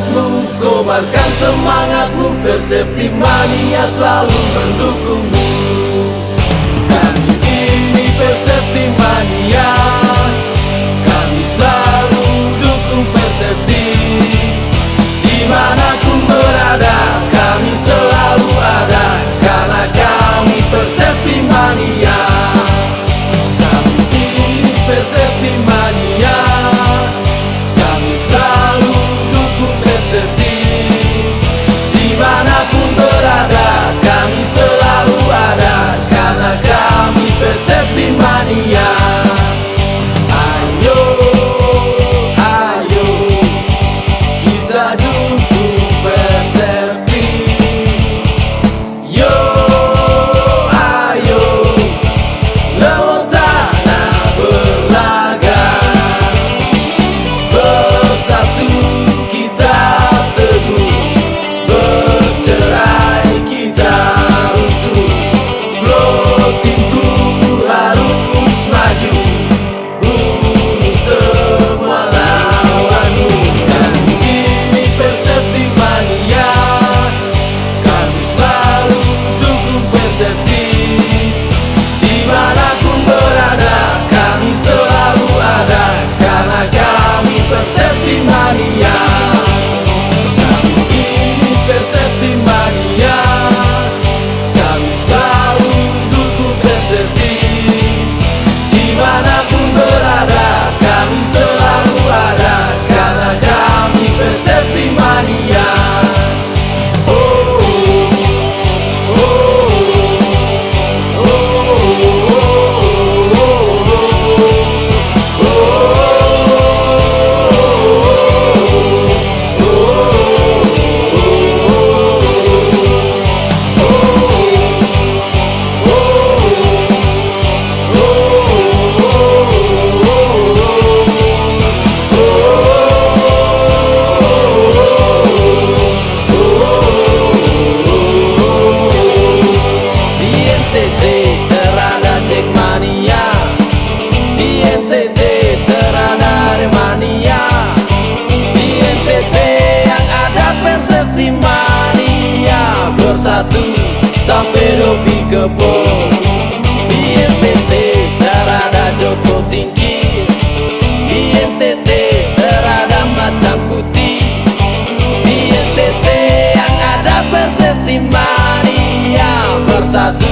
semangatmu Kobarkan semangatmu Persepti mania selalu mendukungmu. Kami ini Persepti Joseph satu sampai dopi kebo Di NTT terada Joko Tinggi. Di NTT terada macam putih. Di NTT yang ada Persetimania bersatu.